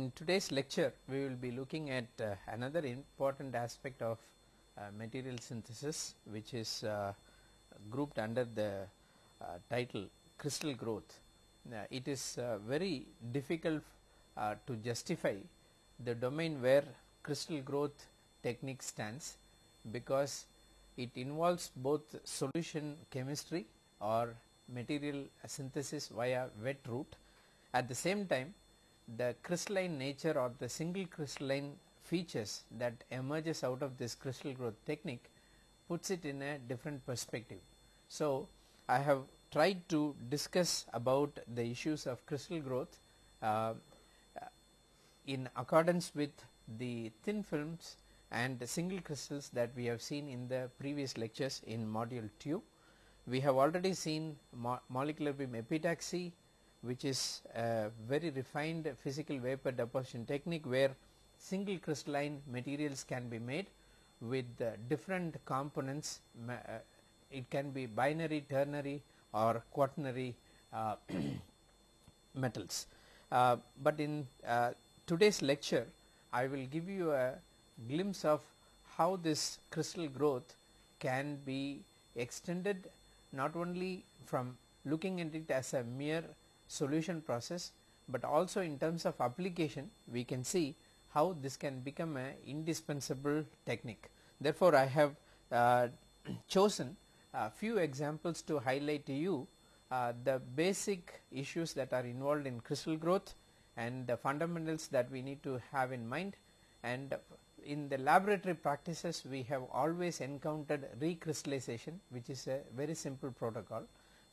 Uh, in today's lecture we will be looking at uh, another important aspect of uh, material synthesis which is uh, grouped under the uh, title crystal growth. it is uh, very difficult to justify the domain where crystal growth technique stands because it involves both solution chemistry or material synthesis via wet route. At the same time the crystalline nature or the single crystalline features that emerges out of this crystal growth technique puts it in a different perspective. So, I have tried to discuss about the issues of crystal growth uh, in accordance with the thin films and single crystals that we have seen in the previous lectures in module 2. We have already seen mo molecular beam epitaxy which is a very refined physical vapor deposition technique where single crystalline materials can be made with different components uh, it can be binary ternary or quaternary uh, metals. Uh, but in uh, today's lecture I will give you a glimpse of how this crystal growth can be extended not only from looking at it as a mere solution process, but also in terms of application we can see how this can become a indispensable technique. Therefore, I have uh, chosen a few examples to highlight to you uh, the basic issues that are involved in crystal growth and the fundamentals that we need to have in mind and in the laboratory practices we have always encountered recrystallization which is a very simple protocol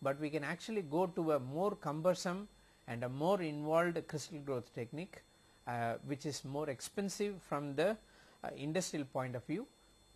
but we can actually go to a more cumbersome and a more involved crystal growth technique uh, which is more expensive from the uh, industrial point of view,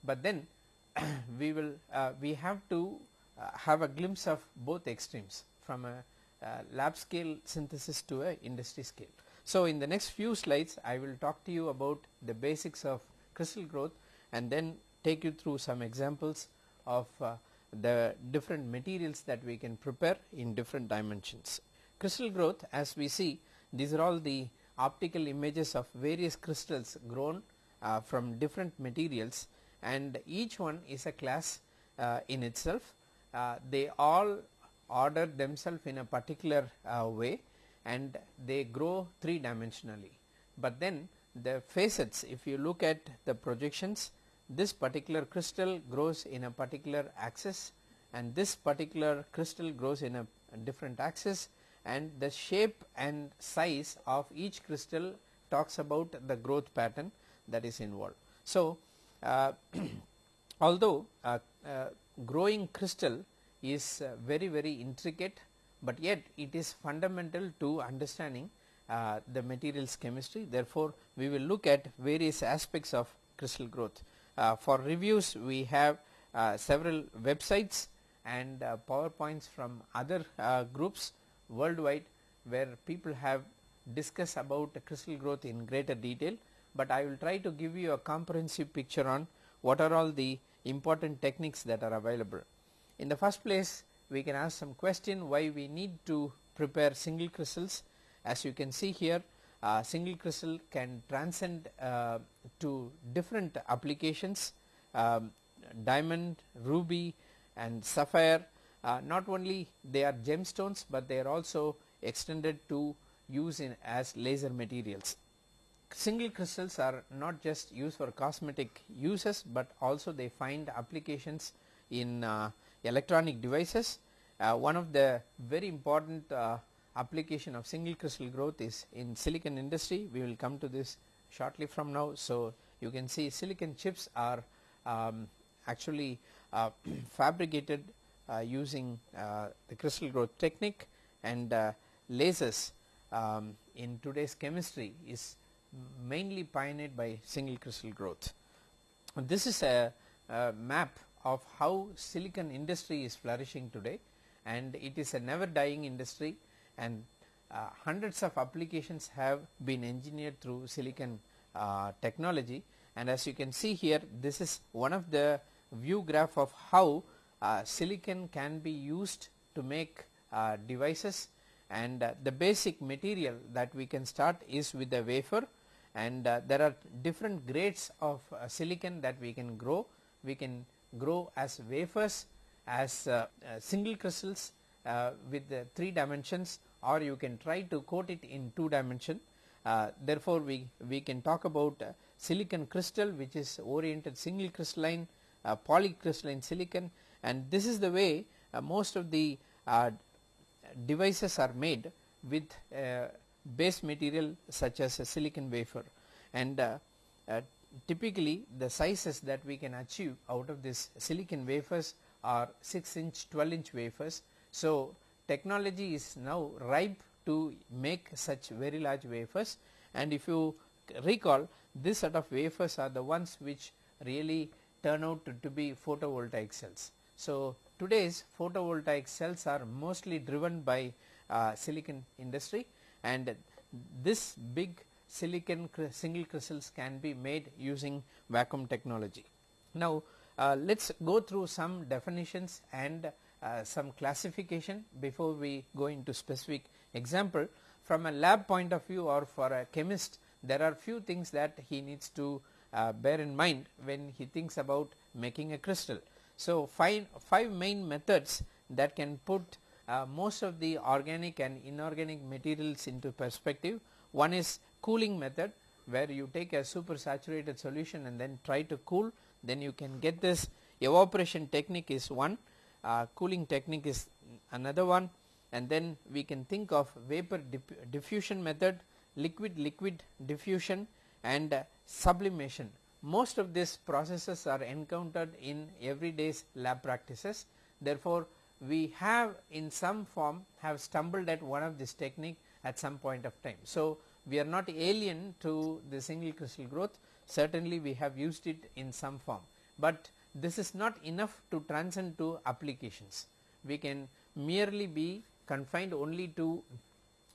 but then we will uh, we have to uh, have a glimpse of both extremes from a uh, lab scale synthesis to a industry scale. So, in the next few slides I will talk to you about the basics of crystal growth and then take you through some examples of uh, the different materials that we can prepare in different dimensions. Crystal growth as we see these are all the optical images of various crystals grown uh, from different materials and each one is a class uh, in itself. Uh, they all order themselves in a particular uh, way and they grow three dimensionally. But then the facets if you look at the projections this particular crystal grows in a particular axis and this particular crystal grows in a, different axis and the shape and size of each crystal talks about the growth pattern that is involved. So, uh, although uh, uh, growing crystal is uh, very very intricate, but yet it is fundamental to understanding the materials chemistry therefore, we will look at various aspects of crystal growth. Uh, for reviews we have uh, several websites and uh, powerpoints from other groups worldwide where people have discussed about crystal growth in greater detail, but I will try to give you a comprehensive picture on what are all the important techniques that are available. In the first place we can ask some question why we need to prepare single crystals as you can see here uh, single crystal can transcend uh, to different applications um, diamond, ruby and sapphire uh, not only they are gemstones, but they are also extended to use in as laser materials. Single crystals are not just used for cosmetic uses, but also they find applications in uh, electronic devices. Uh, one of the very important uh, application of single crystal growth is in silicon industry we will come to this shortly from now. So, you can see silicon chips are um, actually uh, fabricated uh, using uh, the crystal growth technique and uh, lasers um, in today's chemistry is mainly pioneered by single crystal growth. This is a, a map of how silicon industry is flourishing today and it is a never dying industry and uh, hundreds of applications have been engineered through silicon uh, technology. And as you can see here this is one of the view graph of how uh, silicon can be used to make uh, devices. And uh, the basic material that we can start is with the wafer. And uh, there are different grades of silicon that we can grow. We can grow as wafers as single crystals uh, with the 3 dimensions or you can try to coat it in 2 dimension. therefore, we, we can talk about silicon crystal which is oriented single crystalline polycrystalline silicon and this is the way most of the devices are made with base material such as a silicon wafer and uh, uh, typically the sizes that we can achieve out of this silicon wafers are 6 inch 12 inch wafers. So, technology is now ripe to make such very large wafers and if you recall this set of wafers are the ones which really turn out to, to be photovoltaic cells. So, today's photovoltaic cells are mostly driven by uh, silicon industry and this big silicon single crystals can be made using vacuum technology. Now, uh, let us go through some definitions and uh, some classification before we go into specific example. From a lab point of view or for a chemist there are few things that he needs to uh, bear in mind when he thinks about making a crystal. So, five, five main methods that can put uh, most of the organic and inorganic materials into perspective. One is cooling method where you take a super saturated solution and then try to cool then you can get this evaporation technique is one, uh, cooling technique is another one and then we can think of vapor diffusion method, liquid liquid diffusion and uh, sublimation. Most of these processes are encountered in everyday's lab practices therefore, we have in some form have stumbled at one of this technique at some point of time. So, we are not alien to the single crystal growth certainly we have used it in some form, but this is not enough to transcend to applications. We can merely be confined only to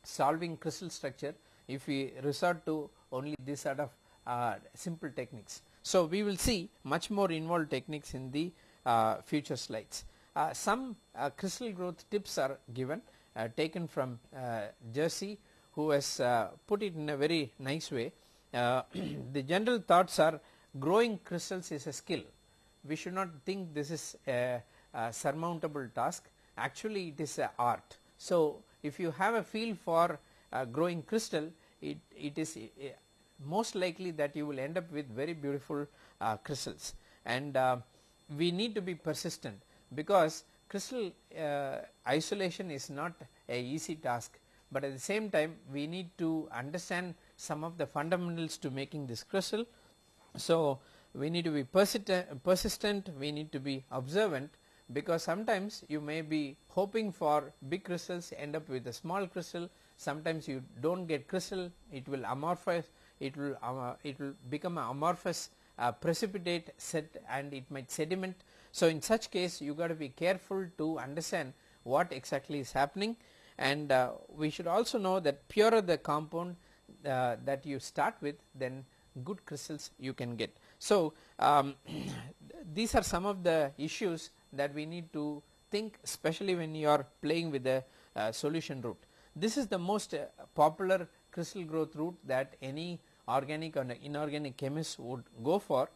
solving crystal structure if we resort to only this sort of uh, simple techniques. So, we will see much more involved techniques in the uh, future slides. Uh, some uh, crystal growth tips are given uh, taken from uh, Jersey who has put it in a very nice way the general thoughts are growing crystals is a skill. We should not think this is a, a surmountable task actually it is a art. So, if you have a feel for growing crystal it, it is uh, most likely that you will end up with very beautiful uh, crystals and uh, we need to be persistent because crystal uh, isolation is not a easy task, but at the same time we need to understand some of the fundamentals to making this crystal. So, we need to be persistent, we need to be observant because sometimes you may be hoping for big crystals end up with a small crystal, sometimes you do not get crystal, it will amorphous, it will uh, it will become amorphous uh, precipitate set and it might sediment. So, in such case you got to be careful to understand what exactly is happening and uh, we should also know that purer the compound uh, that you start with then good crystals you can get. So, um, these are some of the issues that we need to think especially when you are playing with the uh, solution route. This is the most uh, popular crystal growth route that any organic or inorganic chemist would go for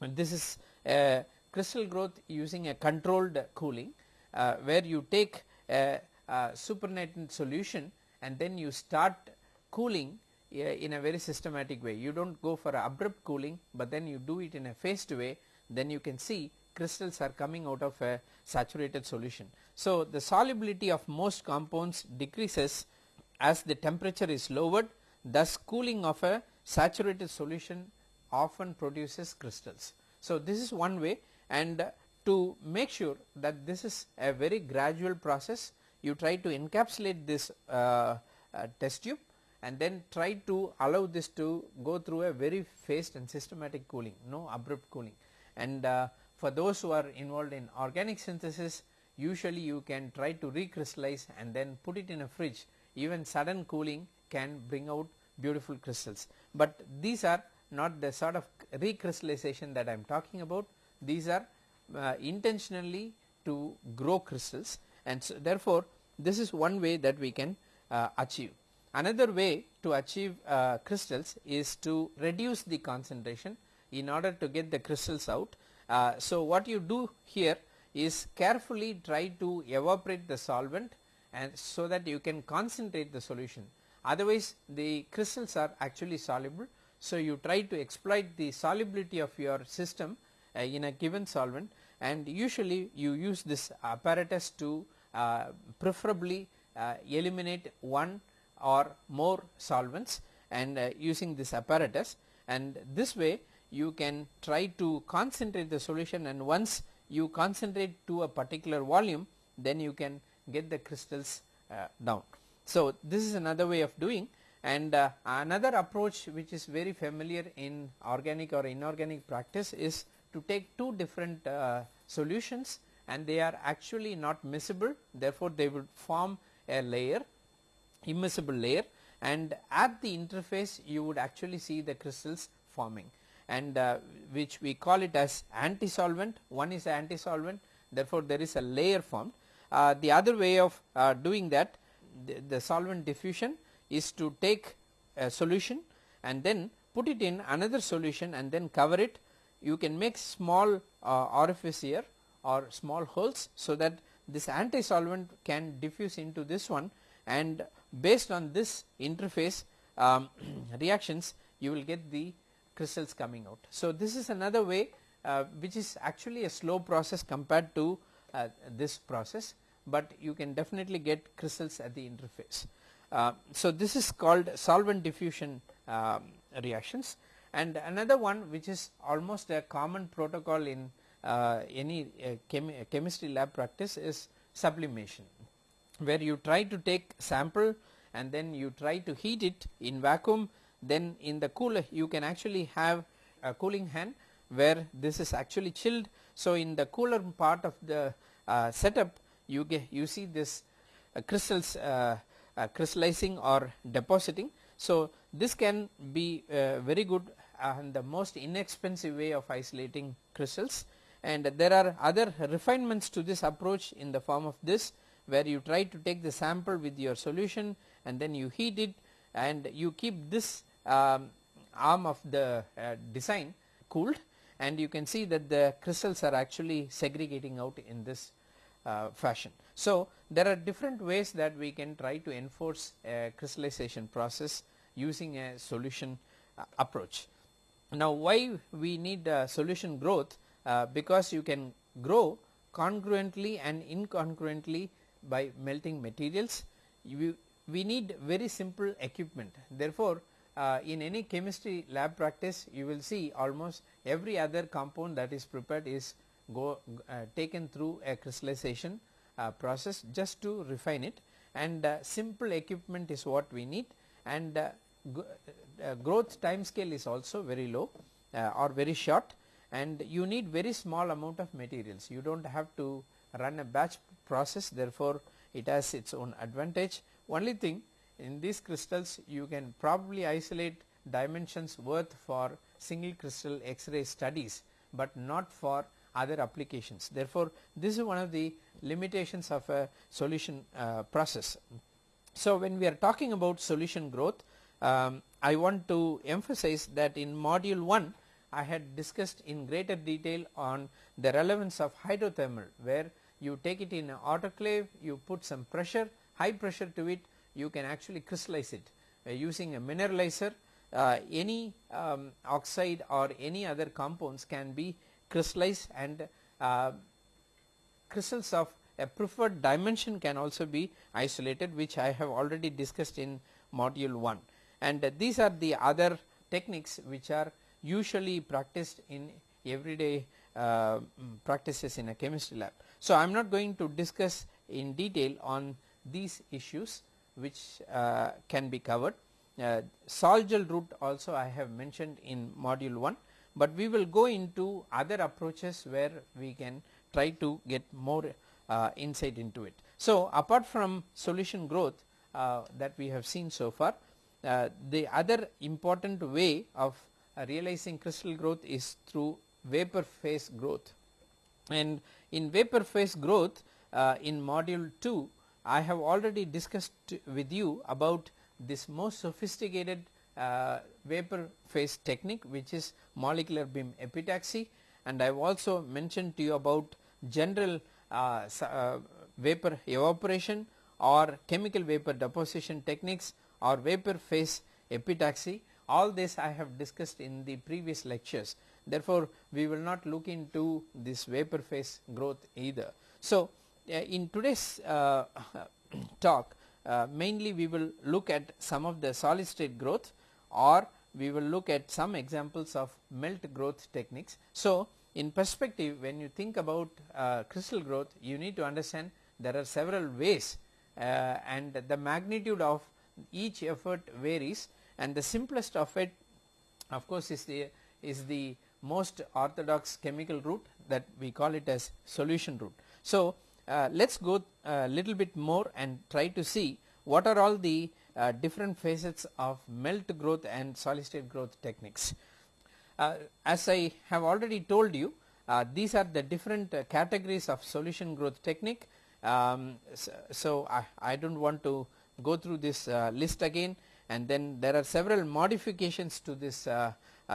and this is a crystal growth using a controlled cooling uh, where you take a, a supernatant solution and then you start cooling in a very systematic way. You do not go for abrupt cooling, but then you do it in a phased way then you can see crystals are coming out of a saturated solution. So, the solubility of most compounds decreases as the temperature is lowered thus cooling of a saturated solution often produces crystals. So, this is one way and to make sure that this is a very gradual process you try to encapsulate this uh, uh, test tube and then try to allow this to go through a very phased and systematic cooling no abrupt cooling. And uh, for those who are involved in organic synthesis usually you can try to recrystallize and then put it in a fridge. Even sudden cooling can bring out beautiful crystals, but these are not the sort of recrystallization that I am talking about. These are uh, intentionally to grow crystals. And so therefore, this is one way that we can uh, achieve. Another way to achieve uh, crystals is to reduce the concentration in order to get the crystals out. Uh, so, what you do here is carefully try to evaporate the solvent and so that you can concentrate the solution otherwise the crystals are actually soluble. So, you try to exploit the solubility of your system uh, in a given solvent and usually you use this apparatus to uh, preferably uh, eliminate one or more solvents and uh, using this apparatus. And this way you can try to concentrate the solution. And once you concentrate to a particular volume then you can get the crystals uh, down. So, this is another way of doing. And uh, another approach which is very familiar in organic or inorganic practice is to take two different uh, solutions. And they are actually not miscible. Therefore, they would form a layer immiscible layer and at the interface you would actually see the crystals forming and uh, which we call it as anti-solvent one is anti-solvent therefore, there is a layer formed. Uh, the other way of uh, doing that the, the solvent diffusion is to take a solution and then put it in another solution and then cover it you can make small uh, orifice here or small holes so that this anti solvent can diffuse into this one and based on this interface um, reactions you will get the crystals coming out. So, this is another way uh, which is actually a slow process compared to uh, this process, but you can definitely get crystals at the interface. Uh, so, this is called solvent diffusion um, reactions and another one which is almost a common protocol in uh, any uh, chem chemistry lab practice is sublimation where you try to take sample and then you try to heat it in vacuum then in the cooler you can actually have a cooling hand where this is actually chilled. So, in the cooler part of the uh, setup you get you see this uh, crystals uh, uh crystallizing or depositing. So, this can be uh, very good and the most inexpensive way of isolating crystals and there are other refinements to this approach in the form of this where you try to take the sample with your solution and then you heat it and you keep this um, arm of the uh, design cooled and you can see that the crystals are actually segregating out in this uh, fashion. So, there are different ways that we can try to enforce a crystallization process using a solution uh, approach. Now, why we need solution growth uh, because you can grow congruently and incongruently by melting materials. You, we need very simple equipment. Therefore, uh, in any chemistry lab practice you will see almost every other compound that is prepared is go uh, taken through a crystallization uh, process just to refine it. And uh, simple equipment is what we need. And uh, uh, growth time scale is also very low or very short. And you need very small amount of materials. You do not have to run a batch process therefore, it has its own advantage. Only thing in these crystals you can probably isolate dimensions worth for single crystal X-ray studies, but not for other applications. Therefore, this is one of the limitations of a solution uh, process. So, when we are talking about solution growth, um, I want to emphasize that in module 1 I had discussed in greater detail on the relevance of hydrothermal where you take it in an autoclave, you put some pressure, high pressure to it, you can actually crystallize it uh, using a mineralizer. Uh, any um, oxide or any other compounds can be crystallized and uh, crystals of a preferred dimension can also be isolated which I have already discussed in module 1 and these are the other techniques which are usually practiced in everyday uh, practices in a chemistry lab. So, I am not going to discuss in detail on these issues which uh, can be covered. Uh, Sol-Gel route also I have mentioned in module 1, but we will go into other approaches where we can try to get more uh, insight into it. So, apart from solution growth uh, that we have seen so far, uh, the other important way of uh, realizing crystal growth is through vapor phase growth and in vapor phase growth in module 2 I have already discussed with you about this most sophisticated uh, vapor phase technique which is molecular beam epitaxy. And I have also mentioned to you about general uh, uh, vapor evaporation or chemical vapor deposition techniques or vapor phase epitaxy. All this I have discussed in the previous lectures therefore, we will not look into this vapor phase growth either. So, uh, in today's uh, talk uh, mainly we will look at some of the solid state growth or we will look at some examples of melt growth techniques. So, in perspective when you think about uh, crystal growth you need to understand there are several ways uh, and the magnitude of each effort varies and the simplest of it of course is the is the most orthodox chemical route that we call it as solution route. So, uh, let us go a little bit more and try to see what are all the uh, different facets of melt growth and solid state growth techniques. Uh, as I have already told you uh, these are the different uh, categories of solution growth technique. Um, so, so I, I, do not want to go through this uh, list again and then there are several modifications to this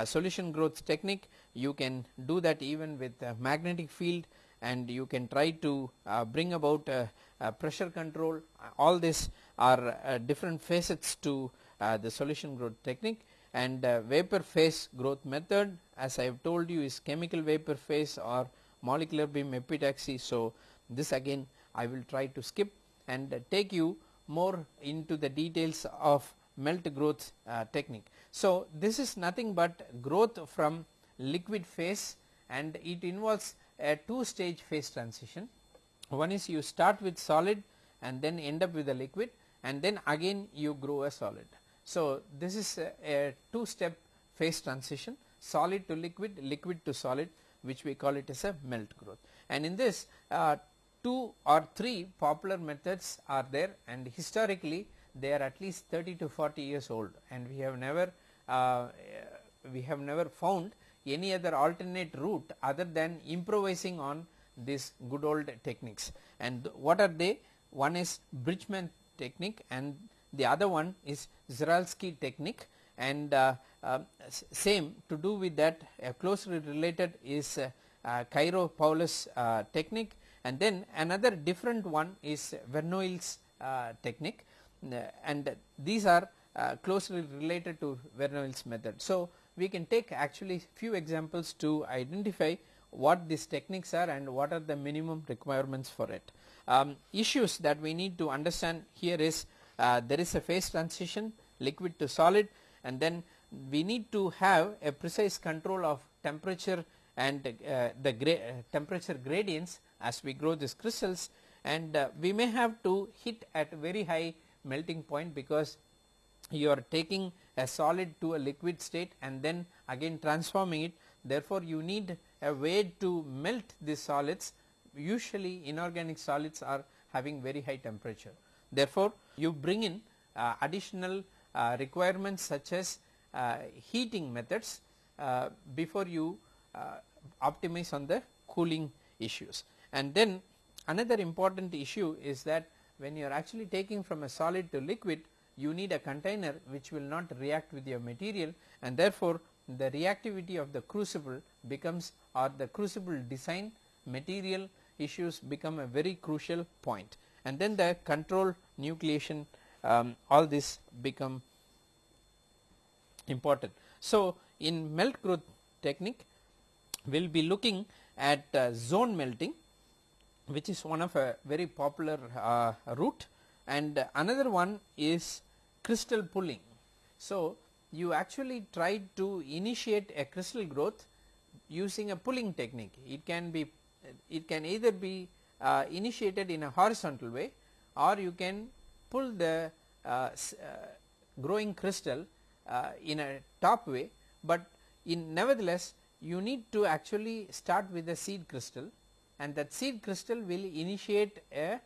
solution growth technique. You can do that even with magnetic field and you can try to uh, bring about uh, uh, pressure control all this are different facets to the solution growth technique and vapor phase growth method as I have told you is chemical vapor phase or molecular beam epitaxy. So, this again I will try to skip and take you more into the details of melt growth uh, technique. So, this is nothing but growth from liquid phase and it involves a two stage phase transition. One is you start with solid and then end up with a liquid and then again you grow a solid. So, this is a, a two step phase transition solid to liquid, liquid to solid which we call it as a melt growth. And in this uh, two or three popular methods are there and historically they are at least 30 to 40 years old and we have never uh, we have never found any other alternate route other than improvising on these good old techniques. And what are they? One is Bridgman technique and the other one is Czochralski technique and uh, uh, same to do with that uh, closely related is uh, uh, Kyropoulos uh, technique and then another different one is Verneuil's technique and these are closely related to Verneuil's method. So, we can take actually few examples to identify what these techniques are and what are the minimum requirements for it. Um, issues that we need to understand here is uh, there is a phase transition liquid to solid and then we need to have a precise control of temperature and uh, the gra uh, temperature gradients as we grow these crystals and uh, we may have to hit at very high melting point because you are taking a solid to a liquid state and then again transforming it therefore, you need a way to melt these solids usually inorganic solids are having very high temperature. Therefore, you bring in uh, additional uh, requirements such as uh, heating methods uh, before you uh, optimize on the cooling issues. And then another important issue is that when you are actually taking from a solid to liquid you need a container which will not react with your material and therefore, the reactivity of the crucible becomes or the crucible design material issues become a very crucial point and then the control nucleation um, all this become important. So, in melt growth technique we will be looking at uh, zone melting which is one of a very popular uh, route and another one is crystal pulling. So, you actually try to initiate a crystal growth using a pulling technique. It can be it can either be uh, initiated in a horizontal way or you can pull the uh, uh, growing crystal uh, in a top way, but in nevertheless you need to actually start with a seed crystal and that seed crystal will initiate a,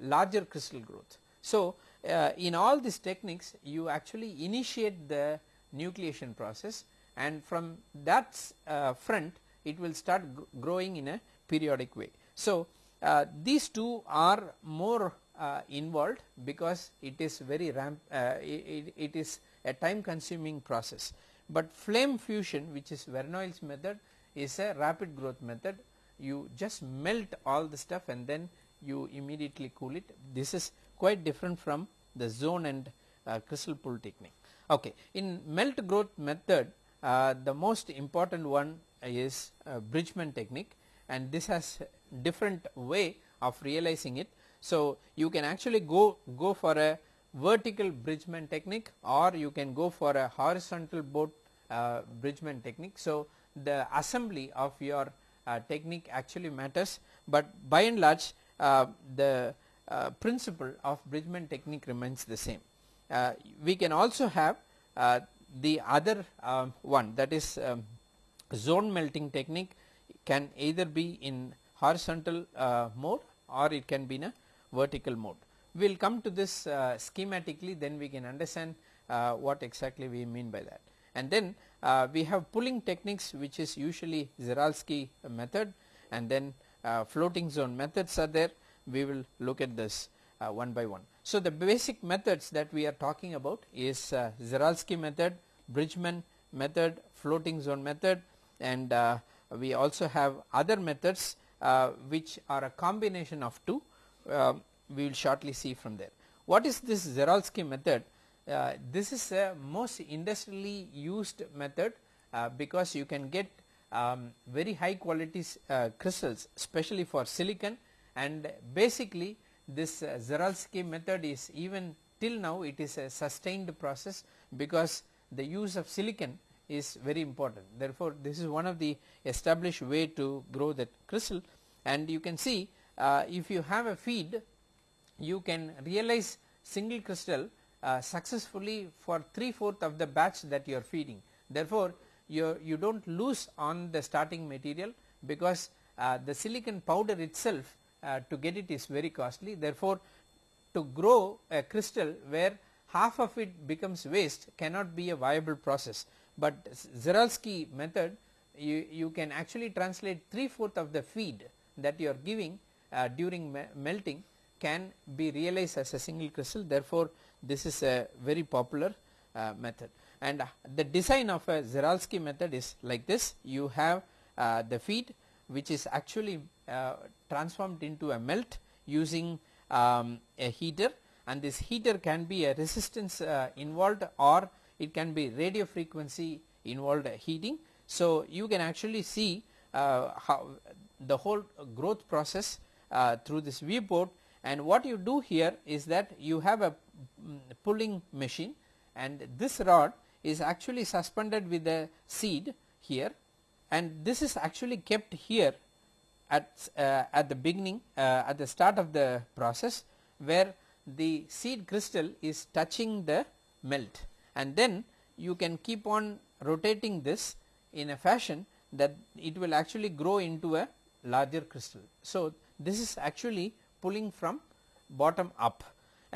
larger crystal growth. So, uh, in all these techniques you actually initiate the nucleation process and from that uh, front it will start growing in a periodic way. So, uh, these two are more uh, involved because it is very ramp uh, it, it is a time consuming process. But flame fusion which is Verneuil's method is a rapid growth method you just melt all the stuff and then you immediately cool it this is quite different from the zone and uh, crystal pull technique. Okay. In melt growth method uh, the most important one is uh, Bridgman technique and this has different way of realizing it. So, you can actually go, go for a vertical Bridgman technique or you can go for a horizontal boat uh, Bridgman technique. So, the assembly of your technique actually matters, but by and large uh, the uh, principle of Bridgman technique remains the same. Uh, we can also have uh, the other um, one that is um, zone melting technique can either be in horizontal uh, mode or it can be in a vertical mode. We will come to this uh, schematically then we can understand uh, what exactly we mean by that. And then uh, we have pulling techniques which is usually Czochralski method and then uh, floating zone methods are there we will look at this uh, one by one. So, the basic methods that we are talking about is uh, method, Bridgman method, floating zone method and uh, we also have other methods uh, which are a combination of two uh, we will shortly see from there. What is this Czochralski method? Uh, this is a most industrially used method uh, because you can get um, very high quality uh, crystals especially for silicon and basically this uh, method is even till now it is a sustained process because the use of silicon is very important. Therefore, this is one of the established way to grow that crystal and you can see uh, if you have a feed you can realize single crystal uh, successfully for 3 fourth of the batch that you are feeding. Therefore, you, you do not lose on the starting material because uh, the silicon powder itself uh, to get it is very costly. Therefore, to grow a crystal where half of it becomes waste cannot be a viable process, but Czochralski method you, you can actually translate 3 fourth of the feed that you are giving uh, during me melting can be realized as a single crystal therefore, this is a very popular uh, method. And uh, the design of a Czochralski method is like this. You have uh, the feed which is actually uh, transformed into a melt using um, a heater. And this heater can be a resistance involved or it can be radio frequency involved heating. So, you can actually see uh, how the whole growth process uh, through this viewport. And what you do here is that you have a pulling machine and this rod is actually suspended with a seed here and this is actually kept here at, uh, at the beginning uh, at the start of the process where the seed crystal is touching the melt and then you can keep on rotating this in a fashion that it will actually grow into a larger crystal. So, this is actually pulling from bottom up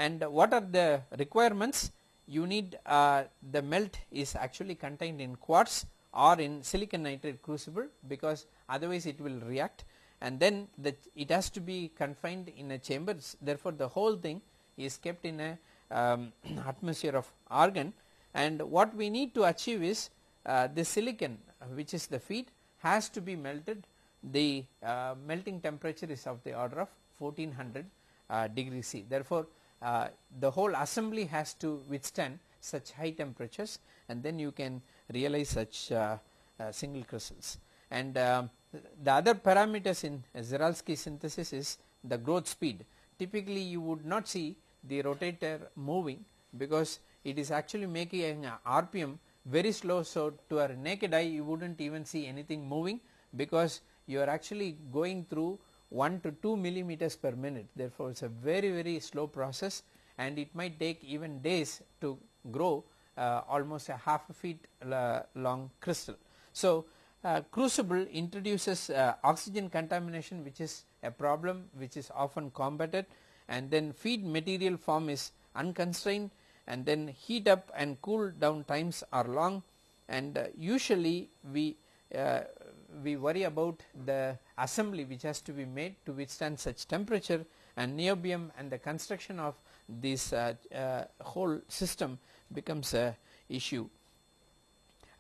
and what are the requirements? You need uh, the melt is actually contained in quartz or in silicon nitride crucible because otherwise it will react. And then the it has to be confined in a chamber therefore, the whole thing is kept in a um, atmosphere of argon. And what we need to achieve is uh, the silicon which is the feed has to be melted. The uh, melting temperature is of the order of 1400 uh, degree C. Therefore, uh, the whole assembly has to withstand such high temperatures and then you can realize such uh, single crystals. And um, the other parameters in Czochralski synthesis is the growth speed. Typically, you would not see the rotator moving because it is actually making an RPM very slow. So, to a naked eye you would not even see anything moving because you are actually going through 1 to 2 millimeters per minute. Therefore, it is a very very slow process and it might take even days to grow uh, almost a half a feet uh, long crystal. So, uh, crucible introduces uh, oxygen contamination which is a problem which is often combated and then feed material form is unconstrained and then heat up and cool down times are long and uh, usually we uh, we worry about the assembly which has to be made to withstand such temperature and niobium and the construction of this uh, uh, whole system becomes a issue.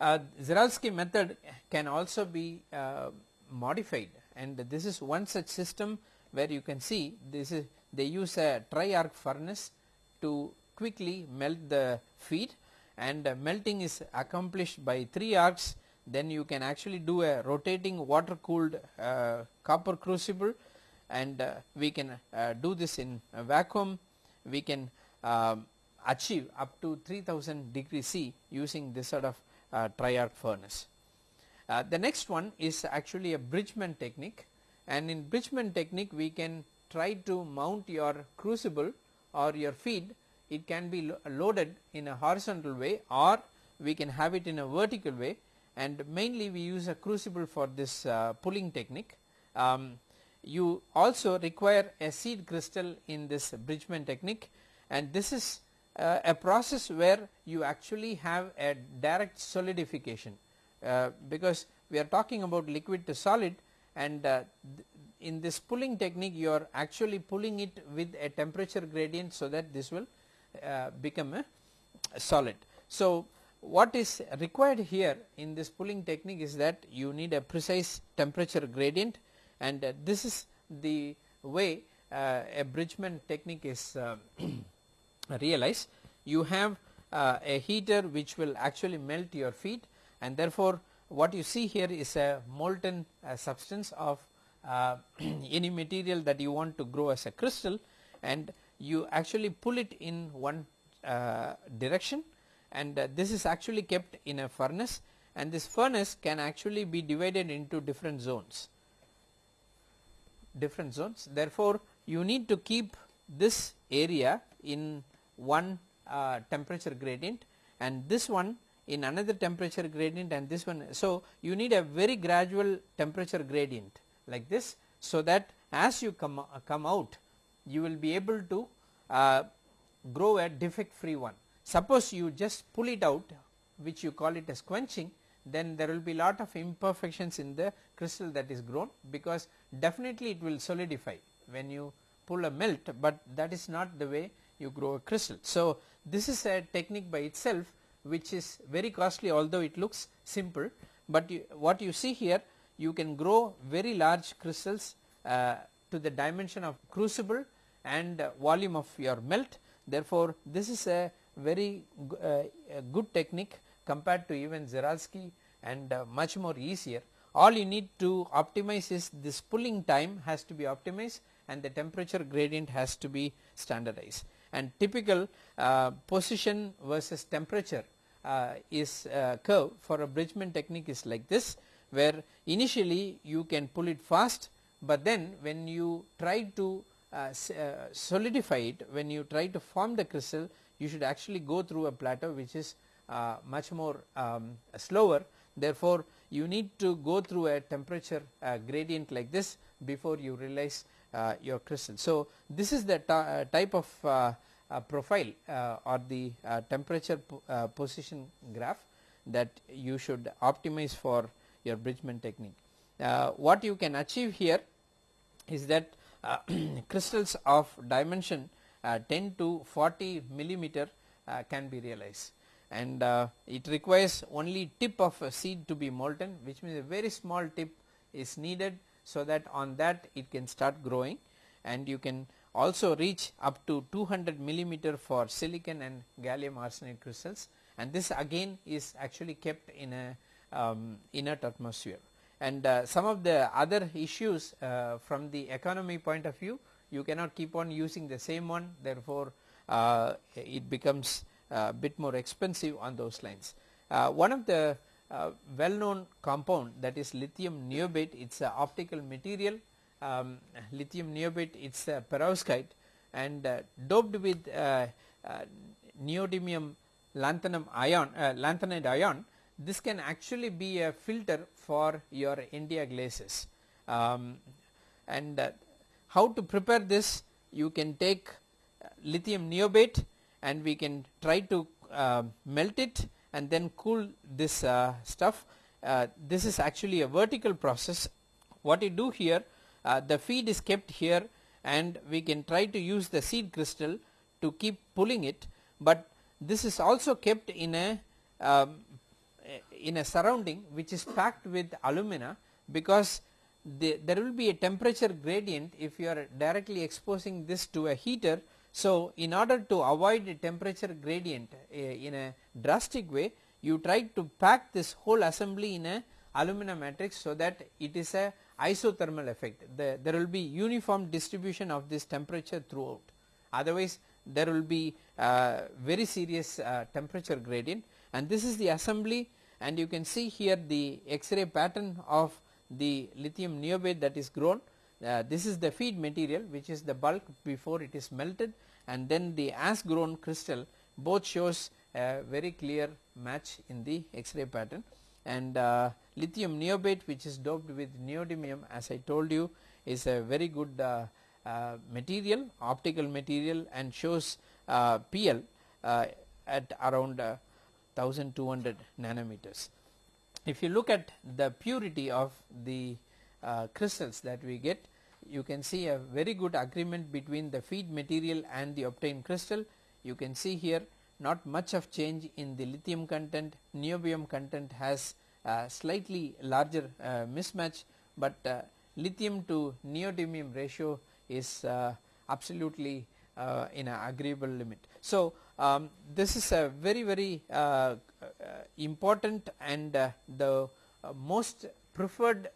Uh, Czochralski method can also be uh, modified and this is one such system where you can see this is they use a tri arc furnace to quickly melt the feed and melting is accomplished by 3 arcs then you can actually do a rotating water cooled uh, copper crucible and uh, we can uh, do this in vacuum. We can um, achieve up to 3000 degree C using this sort of uh, tri-arc furnace. Uh, the next one is actually a Bridgman technique. And in Bridgman technique we can try to mount your crucible or your feed. It can be lo loaded in a horizontal way or we can have it in a vertical way and mainly we use a crucible for this uh, pulling technique. Um, you also require a seed crystal in this Bridgman technique and this is uh, a process where you actually have a direct solidification uh, because we are talking about liquid to solid and uh, in this pulling technique you are actually pulling it with a temperature gradient so that this will uh, become a solid. So, what is required here in this pulling technique is that you need a precise temperature gradient and uh, this is the way uh, a Bridgman technique is uh, realized. You have uh, a heater which will actually melt your feed and therefore, what you see here is a molten uh, substance of uh, any material that you want to grow as a crystal and you actually pull it in one direction and this is actually kept in a furnace and this furnace can actually be divided into different zones different zones. Therefore, you need to keep this area in one uh, temperature gradient and this one in another temperature gradient and this one. So, you need a very gradual temperature gradient like this so that as you come, uh, come out you will be able to uh, grow a defect free one. Suppose you just pull it out which you call it as quenching then there will be lot of imperfections in the crystal that is grown because definitely it will solidify when you pull a melt, but that is not the way you grow a crystal. So, this is a technique by itself which is very costly although it looks simple, but you, what you see here you can grow very large crystals uh, to the dimension of crucible and uh, volume of your melt. Therefore, this is a very uh, good technique compared to even Czochralski and uh, much more easier. All you need to optimize is this pulling time has to be optimized and the temperature gradient has to be standardized. And typical uh, position versus temperature uh, is uh, curve for a Bridgman technique is like this where initially you can pull it fast, but then when you try to uh, solidify it when you try to form the crystal you should actually go through a plateau which is uh, much more um, slower therefore, you need to go through a temperature uh, gradient like this before you realize uh, your crystal. So, this is the uh, type of uh, uh, profile or the temperature position graph that you should optimize for your Bridgman technique. what you can achieve here is that crystals of dimension 10 to 40 millimeter can be realized. And uh, it requires only tip of a seed to be molten which means a very small tip is needed so that on that it can start growing. And you can also reach up to 200 millimeter for silicon and gallium arsenide crystals. And this again is actually kept in a um, inert atmosphere. And uh, some of the other issues uh, from the economy point of view you cannot keep on using the same one therefore, uh, it becomes uh, bit more expensive on those lines. Uh, one of the uh, well known compound that is lithium niobate it is a optical material. Um, lithium niobate it is a perovskite and doped with neodymium lanthanum ion lanthanide ion. This can actually be a filter for your India glazes um, and uh, how to prepare this you can take lithium niobate and we can try to uh, melt it and then cool this uh, stuff. Uh, this is actually a vertical process. What you do here uh, the feed is kept here and we can try to use the seed crystal to keep pulling it, but this is also kept in a um, in a surrounding which is packed with alumina because the, there will be a temperature gradient if you are directly exposing this to a heater. So, in order to avoid a temperature gradient uh, in a drastic way you try to pack this whole assembly in a aluminum matrix so that it is a isothermal effect. The, there will be uniform distribution of this temperature throughout. Otherwise there will be uh, very serious uh, temperature gradient. And this is the assembly and you can see here the x-ray pattern of the lithium niobate that is grown uh, this is the feed material which is the bulk before it is melted and then the as grown crystal both shows a very clear match in the x-ray pattern and uh, lithium niobate which is doped with neodymium as I told you is a very good uh, uh, material optical material and shows uh, PL uh, at around 1200 nanometers. If you look at the purity of the crystals that we get you can see a very good agreement between the feed material and the obtained crystal. You can see here not much of change in the lithium content, niobium content has slightly larger uh, mismatch, but uh, lithium to neodymium ratio is uh, absolutely in an agreeable limit. So, um, this is a very very important and the most preferred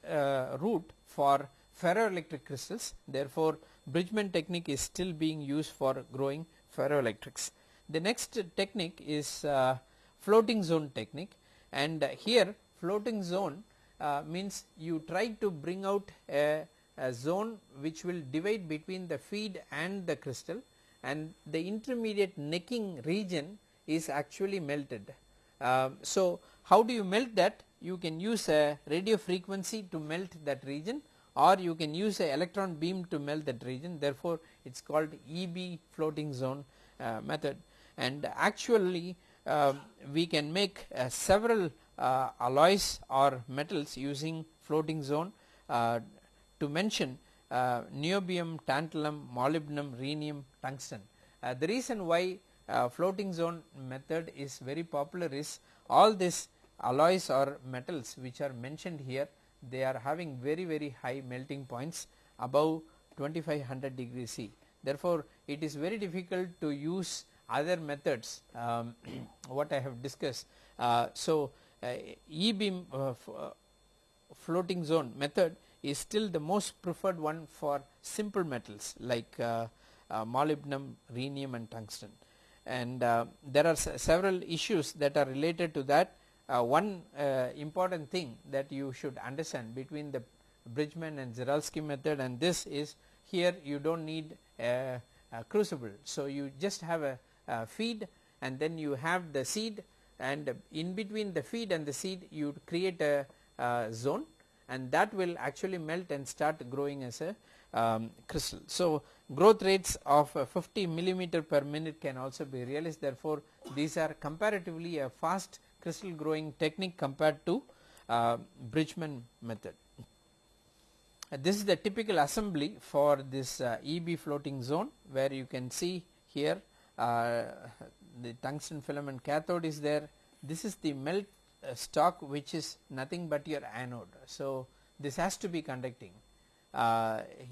route for ferroelectric crystals. Therefore, Bridgman technique is still being used for growing ferroelectrics. The next technique is uh, floating zone technique. And uh, here floating zone uh, means you try to bring out a, a, zone which will divide between the feed and the crystal and the intermediate necking region is actually melted. Uh, so, how do you melt that? You can use a radio frequency to melt that region or you can use a electron beam to melt that region therefore, it is called EB floating zone uh, method and actually uh, we can make uh, several uh, alloys or metals using floating zone uh, to mention niobium, tantalum, molybdenum, rhenium, tungsten. the reason why floating zone method is very popular is all these alloys or metals which are mentioned here they are having very very high melting points above 2500 degree C. Therefore, it is very difficult to use other methods um, what I have discussed. Uh, so, uh, E beam uh, uh, floating zone method is still the most preferred one for simple metals like uh, uh, molybdenum, rhenium and tungsten and there are several issues that are related to that uh, one uh, important thing that you should understand between the Bridgman and Czochralski method and this is here you do not need a, a, crucible. So, you just have a, a, feed and then you have the seed and in between the feed and the seed you create a, a zone and that will actually melt and start growing as a um, crystal. So, growth rates of uh, 50 millimeter per minute can also be realized therefore, these are comparatively a fast crystal growing technique compared to uh, Bridgman method. Uh, this is the typical assembly for this uh, EB floating zone where you can see here uh, the tungsten filament cathode is there. This is the melt stock which is nothing but your anode. So, this has to be conducting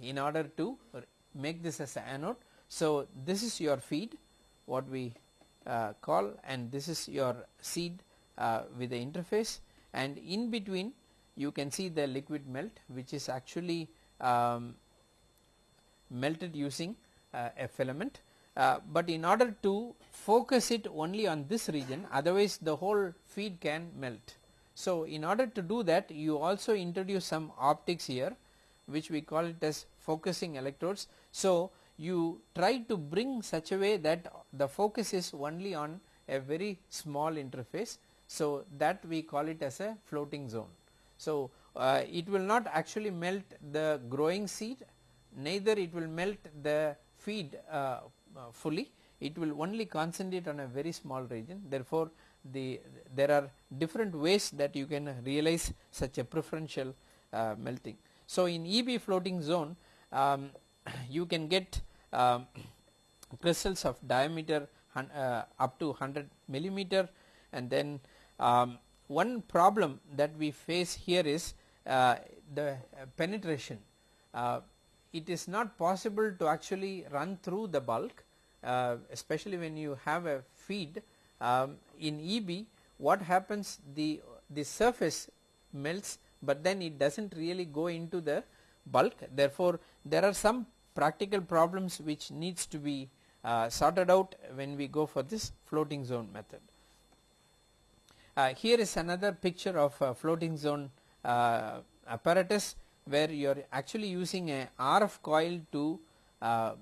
in order to make this as anode. So, this is your feed what we call and this is your seed uh, with the interface and in between you can see the liquid melt which is actually um, melted using uh, a filament. Uh, but in order to focus it only on this region otherwise the whole feed can melt. So, in order to do that you also introduce some optics here which we call it as focusing electrodes. So, you try to bring such a way that the focus is only on a very small interface so, that we call it as a floating zone. So, uh, it will not actually melt the growing seed neither it will melt the feed uh, uh, fully it will only concentrate on a very small region therefore, the there are different ways that you can realize such a preferential uh, melting. So, in EB floating zone um, you can get um, crystals of diameter uh, up to 100 millimeter and then um, one problem that we face here is uh, the penetration. Uh, it is not possible to actually run through the bulk uh, especially when you have a feed um, in EB what happens the the surface melts but then it does not really go into the bulk therefore there are some practical problems which needs to be uh, sorted out when we go for this floating zone method. Uh, here is another picture of a floating zone uh, apparatus where you are actually using a RF coil to uh,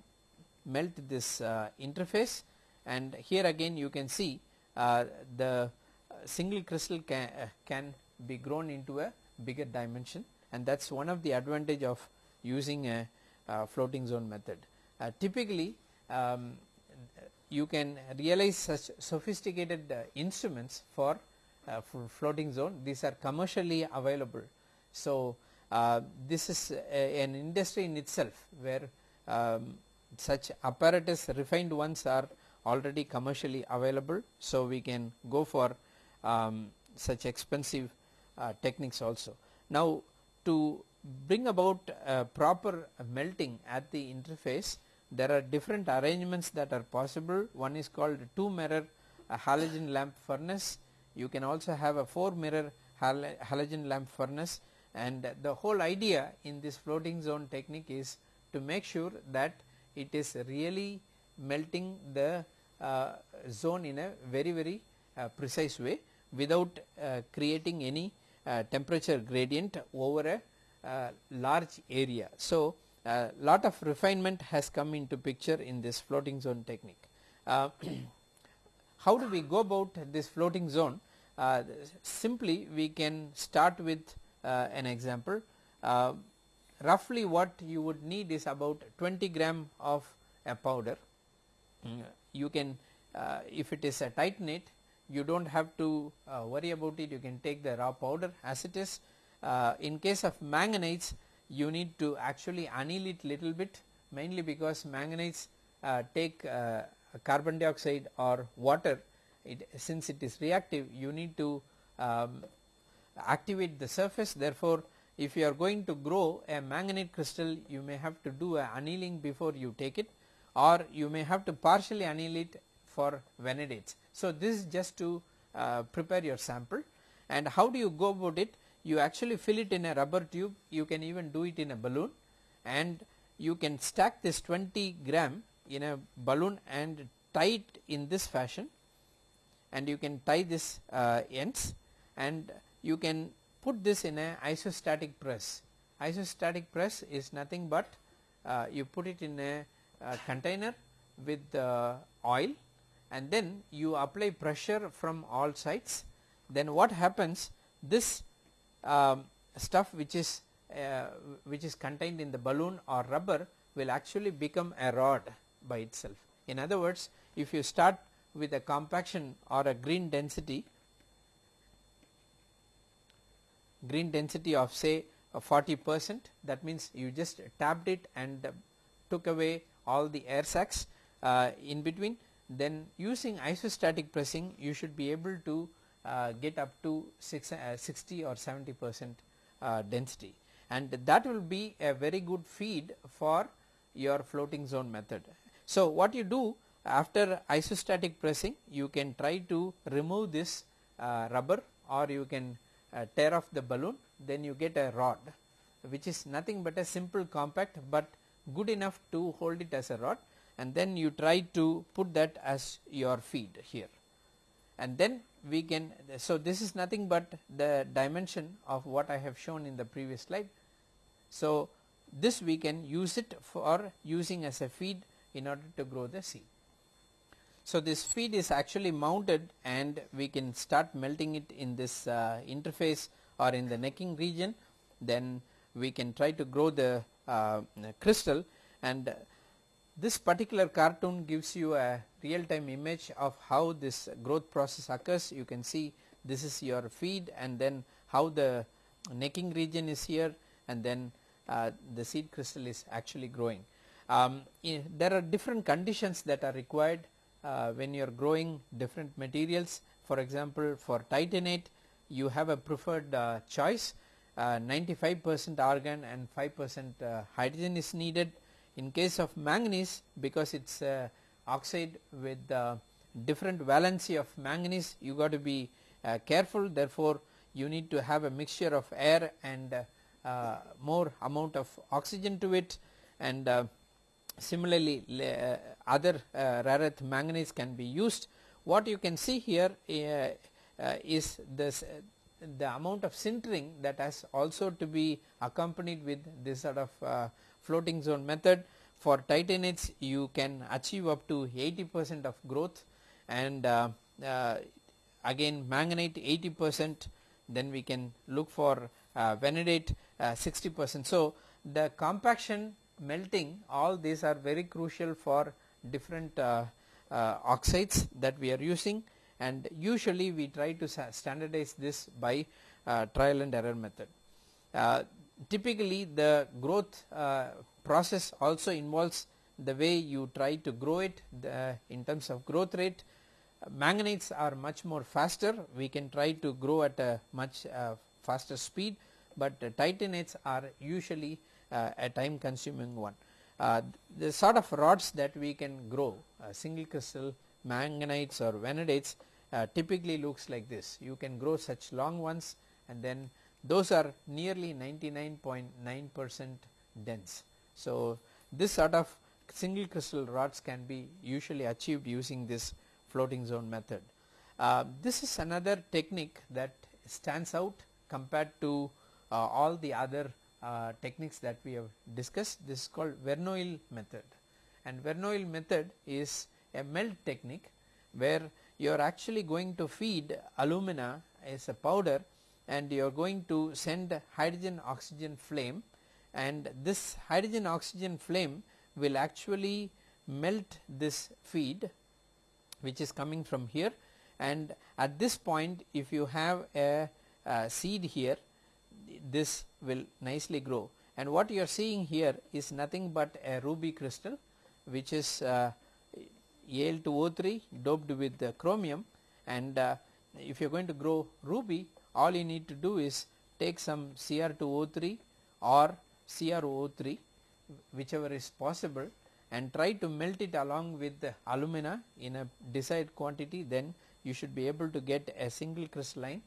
melt this uh, interface and here again you can see uh, the single crystal can, can be grown into a bigger dimension and that is one of the advantage of using a floating zone method. typically um, you can realize such sophisticated uh, instruments for uh, floating zone these are commercially available. So, uh, this is a, an industry in itself where um, such apparatus refined ones are already commercially available. So, we can go for um, such expensive uh, techniques also. Now, to bring about proper melting at the interface there are different arrangements that are possible. One is called 2 mirror halogen lamp furnace. You can also have a 4 mirror hal halogen lamp furnace. And the whole idea in this floating zone technique is to make sure that it is really melting the uh, zone in a very very uh, precise way without uh, creating any uh, temperature gradient over a uh, large area. So, a lot of refinement has come into picture in this floating zone technique. Uh, how do we go about this floating zone? Uh, simply we can start with uh, an example. Uh, roughly what you would need is about 20 gram of a powder. Mm, you can uh, if it is a tight titanate you do not have to uh, worry about it. You can take the raw powder as it is. in case of manganites you need to actually anneal it little bit mainly because manganites uh, take uh, carbon dioxide or water. It, since it is reactive you need to um, activate the surface. Therefore if you are going to grow a manganite crystal you may have to do a annealing before you take it or you may have to partially anneal it for vanadates. So, this is just to uh, prepare your sample. And how do you go about it? You actually fill it in a rubber tube. You can even do it in a balloon. And you can stack this 20 gram in a balloon and tie it in this fashion. And you can tie this uh, ends. And you can put this in a isostatic press. Isostatic press is nothing but uh, you put it in a, a container with uh, oil and then you apply pressure from all sides then what happens this um, stuff which is uh, which is contained in the balloon or rubber will actually become a rod by itself. In other words if you start with a compaction or a green density green density of say 40 percent that means you just tapped it and took away all the air sacs uh, in between then using isostatic pressing you should be able to uh, get up to six, uh, 60 or 70 percent uh, density and that will be a very good feed for your floating zone method. So, what you do after isostatic pressing you can try to remove this uh, rubber or you can uh, tear off the balloon then you get a rod which is nothing but a simple compact but good enough to hold it as a rod and then you try to put that as your feed here and then we can so this is nothing but the dimension of what I have shown in the previous slide. So, this we can use it for using as a feed in order to grow the seed. So, this feed is actually mounted and we can start melting it in this uh, interface or in the necking region then we can try to grow the uh, crystal and this particular cartoon gives you a real time image of how this growth process occurs. You can see this is your feed and then how the necking region is here and then uh, the seed crystal is actually growing. Um, there are different conditions that are required uh, when you are growing different materials for example for titanate you have a preferred uh, choice uh, 95 percent argon and 5 percent uh, hydrogen is needed. In case of manganese because it is uh, oxide with different valency of manganese you got to be careful therefore you need to have a mixture of air and more amount of oxygen to it and similarly uh, other uh, rare earth manganese can be used. What you can see here uh, is this the amount of sintering that has also to be accompanied with this sort of uh, floating zone method. For titanates you can achieve up to 80 percent of growth and uh, uh, again manganate 80 percent then we can look for uh, vanadate uh, 60 percent. So, the compaction melting all these are very crucial for different uh, oxides that we are using and usually we try to standardize this by uh, trial and error method. Uh, typically the growth uh, process also involves the way you try to grow it the, in terms of growth rate. Manganites are much more faster we can try to grow at a much uh, faster speed but titanates are usually uh, a time consuming one. Uh, the sort of rods that we can grow single crystal manganites or vanadates uh, typically looks like this. You can grow such long ones and then those are nearly 99.9 percent dense. So, this sort of single crystal rods can be usually achieved using this floating zone method. Uh, this is another technique that stands out compared to uh, all the other uh, techniques that we have discussed. This is called Verneuil method and Verneuil method is a melt technique where you are actually going to feed alumina as a powder and you are going to send hydrogen oxygen flame and this hydrogen oxygen flame will actually melt this feed which is coming from here and at this point if you have a, a seed here this will nicely grow. And what you are seeing here is nothing but a ruby crystal which is uh, Al2O3 doped with chromium and uh, if you are going to grow ruby all you need to do is take some Cr2O3 or CrO3 whichever is possible and try to melt it along with the alumina in a desired quantity. Then you should be able to get a single crystalline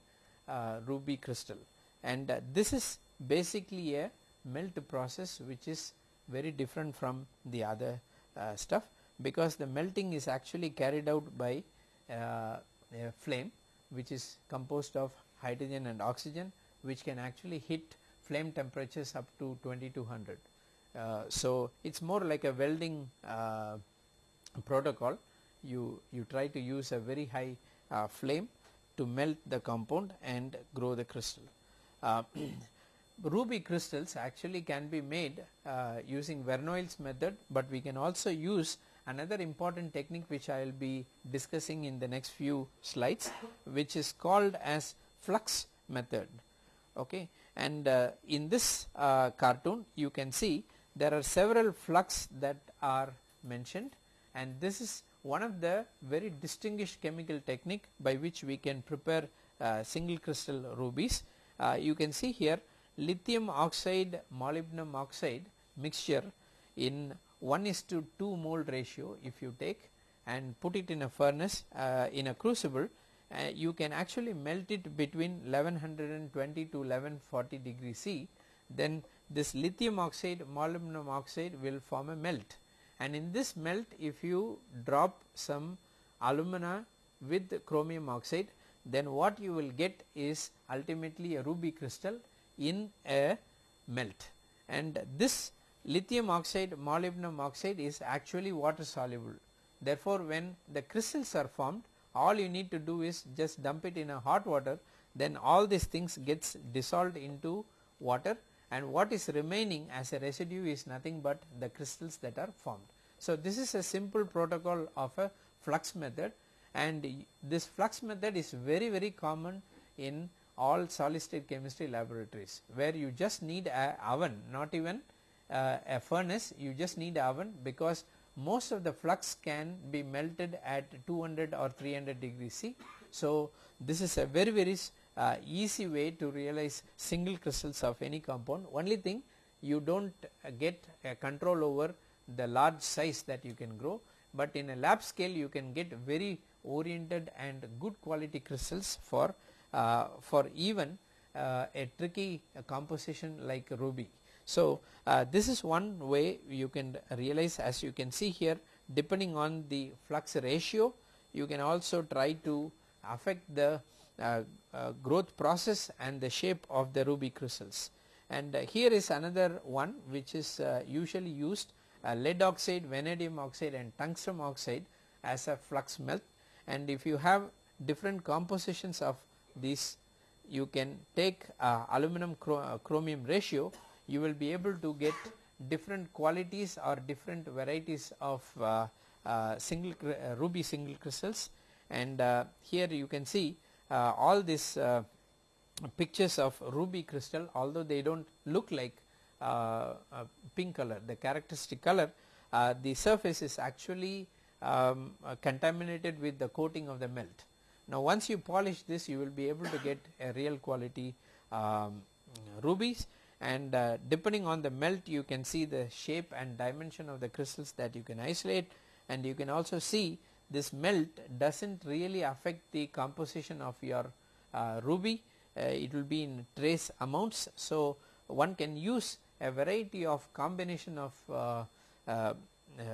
uh, ruby crystal. And uh, this is basically a melt process which is very different from the other uh, stuff because the melting is actually carried out by uh, a flame which is composed of hydrogen and oxygen which can actually hit flame temperatures up to 2200. Uh, so, it is more like a welding uh, protocol you, you try to use a very high uh, flame to melt the compound and grow the crystal. Uh, ruby crystals actually can be made uh, using Verneuil's method, but we can also use another important technique which I will be discussing in the next few slides which is called as flux method. Okay? And uh, in this uh, cartoon you can see there are several flux that are mentioned. And this is one of the very distinguished chemical technique by which we can prepare uh, single crystal rubies. Uh, you can see here lithium oxide molybdenum oxide mixture in 1 is to 2 mole ratio if you take and put it in a furnace uh, in a crucible uh, you can actually melt it between 1120 to 1140 degree C then this lithium oxide molybdenum oxide will form a melt and in this melt if you drop some alumina with chromium oxide then what you will get is ultimately a ruby crystal in a melt and this lithium oxide molybdenum oxide is actually water soluble. Therefore, when the crystals are formed all you need to do is just dump it in a hot water then all these things gets dissolved into water and what is remaining as a residue is nothing but the crystals that are formed. So, this is a simple protocol of a flux method and this flux method is very very common in all solid state chemistry laboratories where you just need a oven not even uh, a furnace you just need oven because most of the flux can be melted at 200 or 300 degrees C. So, this is a very very uh, easy way to realize single crystals of any compound only thing you do not uh, get a control over the large size that you can grow, but in a lab scale you can get very oriented and good quality crystals for uh, for even uh, a tricky composition like ruby. So, uh, this is one way you can realize as you can see here depending on the flux ratio you can also try to affect the uh, uh, growth process and the shape of the ruby crystals. And uh, here is another one which is uh, usually used uh, lead oxide, vanadium oxide and tungsten oxide as a flux melt and if you have different compositions of these you can take aluminum chromium ratio you will be able to get different qualities or different varieties of uh, uh, single uh, ruby single crystals and uh, here you can see uh, all these uh, pictures of ruby crystal although they do not look like pink color the characteristic color the surface is actually um, contaminated with the coating of the melt. Now once you polish this you will be able to get a real quality um, rubies and uh, depending on the melt you can see the shape and dimension of the crystals that you can isolate and you can also see this melt does not really affect the composition of your uh, ruby uh, it will be in trace amounts. So, one can use a variety of combination of uh, uh, uh,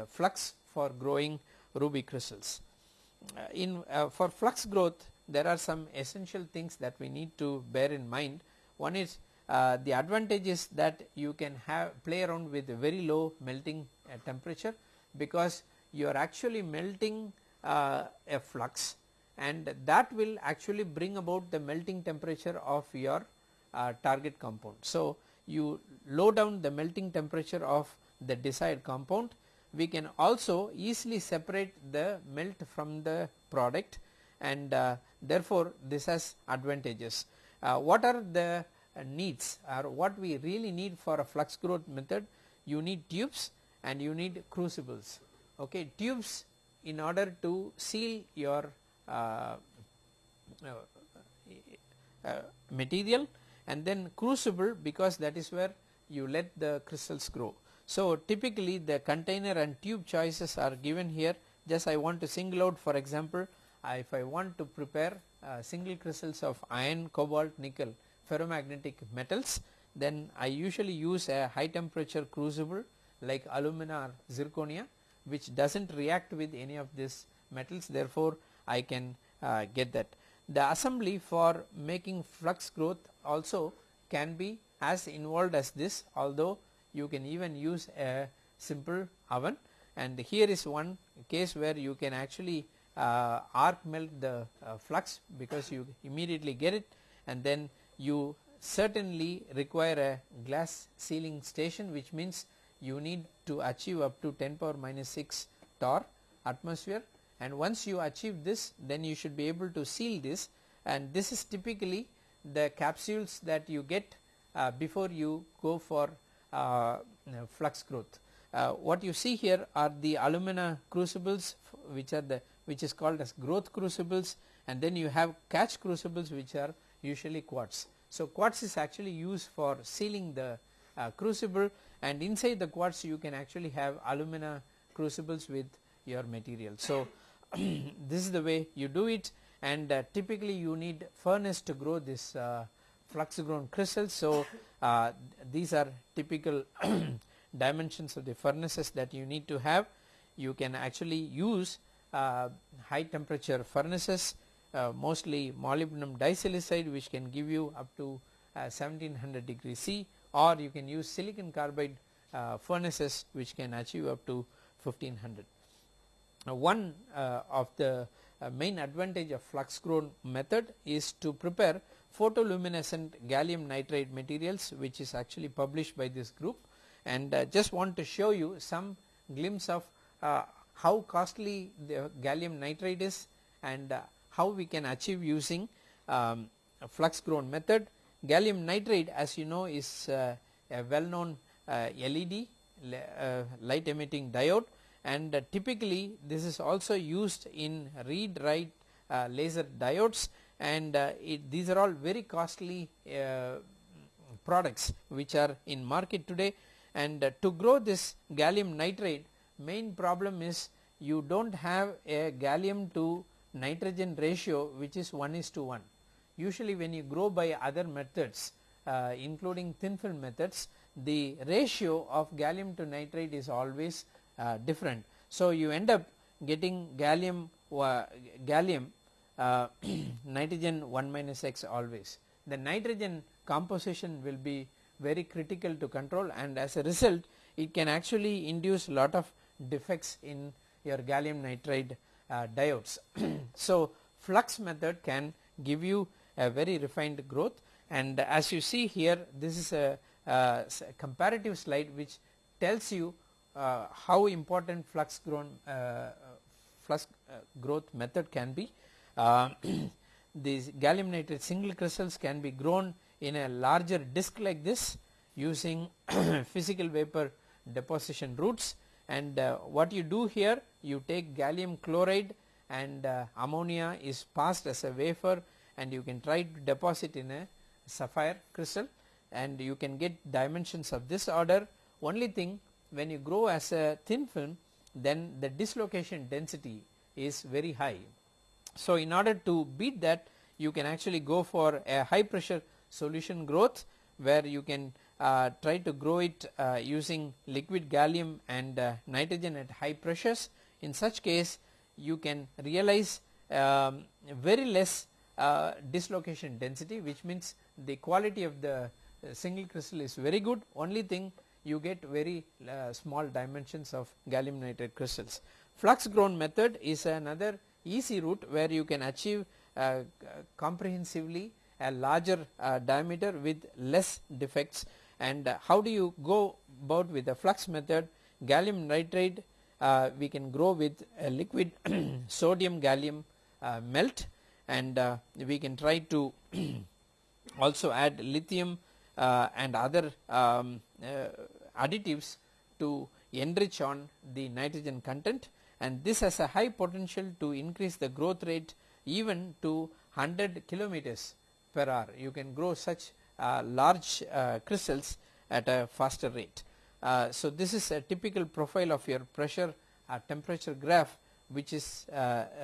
flux for growing ruby crystals. in for flux growth there are some essential things that we need to bear in mind. One is uh, the advantage is that you can have play around with very low melting uh, temperature because you are actually melting uh, a flux and that will actually bring about the melting temperature of your uh, target compound. So, you low down the melting temperature of the desired compound we can also easily separate the melt from the product and uh, therefore, this has advantages. what are the uh, needs or what we really need for a flux growth method you need tubes and you need crucibles okay tubes in order to seal your uh, uh, uh, material and then crucible because that is where you let the crystals grow. So, typically the container and tube choices are given here just I want to single out for example, if I want to prepare uh, single crystals of iron, cobalt, nickel ferromagnetic metals then I usually use a high temperature crucible like alumina or zirconia which does not react with any of these metals therefore, I can uh, get that. The assembly for making flux growth also can be as involved as this although you can even use a simple oven and here is one case where you can actually uh, arc melt the uh, flux because you immediately get it and then you certainly require a glass sealing station which means you need to achieve up to 10 power minus 6 torr atmosphere. And once you achieve this then you should be able to seal this. And this is typically the capsules that you get uh, before you go for uh, flux growth. Uh, what you see here are the alumina crucibles which are the which is called as growth crucibles. And then you have catch crucibles which are usually quartz. So, quartz is actually used for sealing the uh, crucible and inside the quartz you can actually have alumina crucibles with your material. So, this is the way you do it and uh, typically you need furnace to grow this uh, flux grown crystals. So, uh, these are typical dimensions of the furnaces that you need to have. You can actually use uh, high temperature furnaces uh, mostly molybdenum disilicide which can give you up to uh, 1700 degree C or you can use silicon carbide uh, furnaces which can achieve up to 1500. Now, one uh, of the uh, main advantage of flux grown method is to prepare photoluminescent gallium nitride materials which is actually published by this group and uh, just want to show you some glimpse of how costly the gallium nitride is and how we can achieve using um, flux grown method. Gallium nitride as you know is uh, a well known uh, LED uh, light emitting diode. And uh, typically this is also used in read write uh, laser diodes. And uh, it, these are all very costly products which are in market today. And to grow this gallium nitride main problem is you do not have a gallium to nitrogen ratio which is 1 is to 1. Usually when you grow by other methods uh, including thin film methods the ratio of gallium to nitride is always uh, different. So you end up getting gallium uh, gallium uh, nitrogen 1 minus x always. The nitrogen composition will be very critical to control and as a result it can actually induce lot of defects in your gallium nitride diodes. so flux method can give you a very refined growth and as you see here this is a, a comparative slide which tells you uh, how important flux grown uh, flux uh, growth method can be. Uh, these gallium nitride single crystals can be grown in a larger disc like this using physical vapor deposition routes and uh, what you do here you take gallium chloride and uh, ammonia is passed as a wafer and you can try to deposit in a sapphire crystal and you can get dimensions of this order only thing when you grow as a thin film then the dislocation density is very high. So in order to beat that you can actually go for a high pressure solution growth where you can uh, try to grow it uh, using liquid gallium and uh, nitrogen at high pressures. In such case you can realize um, very less uh, dislocation density which means the quality of the uh, single crystal is very good only thing you get very small dimensions of gallium nitride crystals. Flux grown method is another easy route where you can achieve comprehensively a larger diameter with less defects and uh, how do you go about with the flux method? Gallium nitride uh, we can grow with a liquid sodium gallium uh, melt. And uh, we can try to also add lithium uh, and other um, uh, additives to enrich on the nitrogen content. And this has a high potential to increase the growth rate even to 100 kilometers per hour. You can grow such large uh, crystals at a faster rate. Uh, so this is a typical profile of your pressure temperature graph which is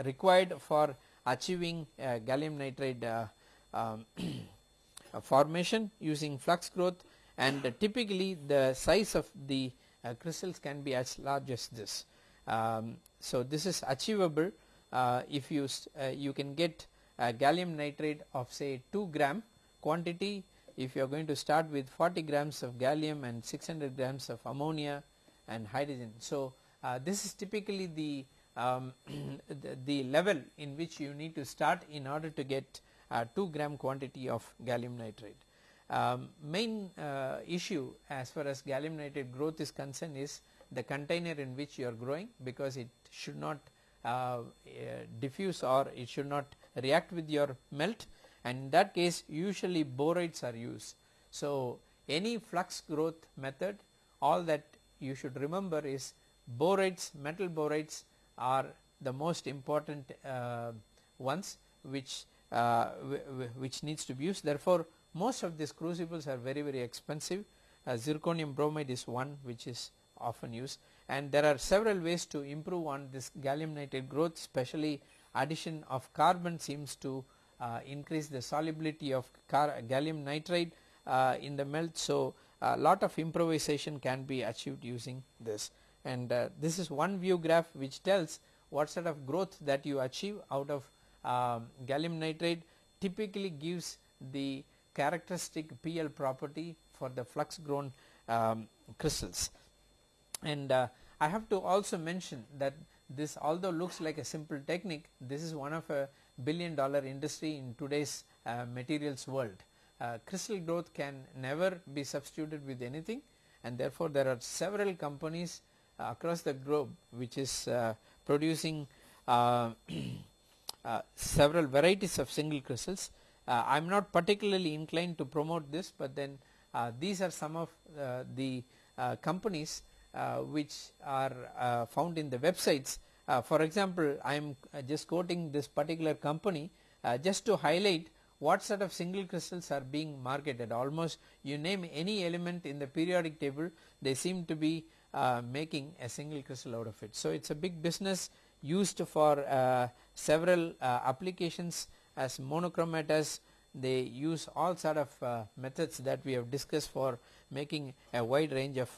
required for achieving gallium nitride um, formation using flux growth and typically the size of the uh, crystals can be as large as this. Um, so this is achievable uh, if you uh, you can get gallium nitride of say 2 gram quantity if you are going to start with 40 grams of gallium and 600 grams of ammonia and hydrogen. So, uh, this is typically the, um, the, the, level in which you need to start in order to get uh, 2 gram quantity of gallium nitride. Um, main uh, issue as far as gallium nitride growth is concerned is the container in which you are growing because it should not uh, diffuse or it should not react with your melt and in that case usually borides are used. So, any flux growth method all that you should remember is borides metal borides are the most important uh, ones which uh, which needs to be used. Therefore, most of these crucibles are very very expensive. Uh, zirconium boride is one which is often used. And there are several ways to improve on this gallium nitride growth especially addition of carbon seems to increase the solubility of gallium nitride uh, in the melt. So, a lot of improvisation can be achieved using this and uh, this is one view graph which tells what sort of growth that you achieve out of um, gallium nitride typically gives the characteristic PL property for the flux grown um, crystals. And uh, I have to also mention that this although looks like a simple technique this is one of a billion dollar industry in today's uh, materials world. Uh, crystal growth can never be substituted with anything and therefore there are several companies uh, across the globe which is uh, producing uh, several varieties of single crystals. I am not particularly inclined to promote this but then these are some of the companies which are found in the websites. Uh, for example, I am uh, just quoting this particular company uh, just to highlight what sort of single crystals are being marketed. Almost you name any element in the periodic table they seem to be uh, making a single crystal out of it. So, it is a big business used for uh, several uh, applications as monochromators they use all sort of methods that we have discussed for making a wide range of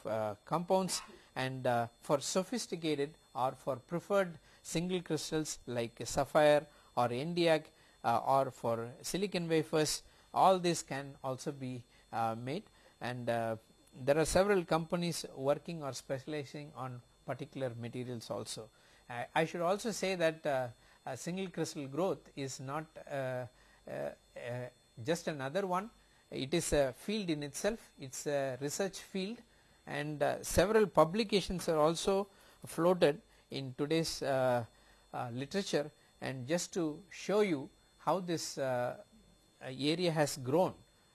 compounds. And for sophisticated or for preferred single crystals like sapphire or Nd:YAG uh, or for silicon wafers all this can also be uh, made. And uh, there are several companies working or specializing on particular materials also. I, I should also say that uh, single crystal growth is not uh, uh, just another one. It is a field in itself. It is a research field. And several publications are also floated in today's literature and just to show you how this area has grown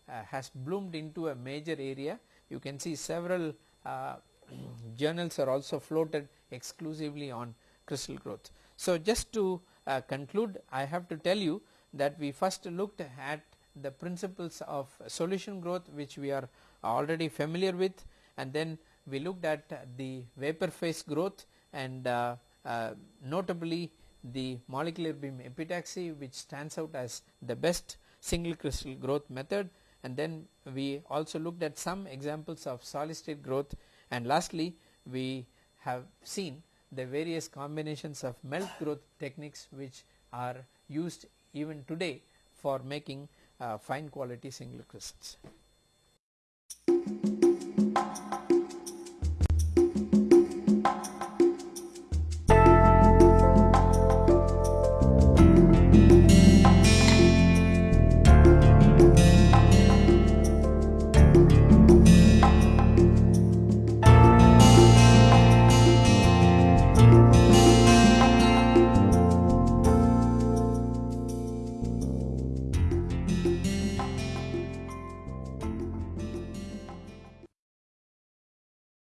uh, has bloomed into a major area you can see several uh, journals are also floated exclusively on crystal growth. So, just to uh, conclude I have to tell you that we first looked at the principles of solution growth which we are already familiar with and then we looked at the vapor phase growth and uh, uh, notably the molecular beam epitaxy which stands out as the best single crystal growth method and then we also looked at some examples of solid state growth and lastly we have seen the various combinations of melt growth techniques which are used even today for making uh, fine quality single crystals.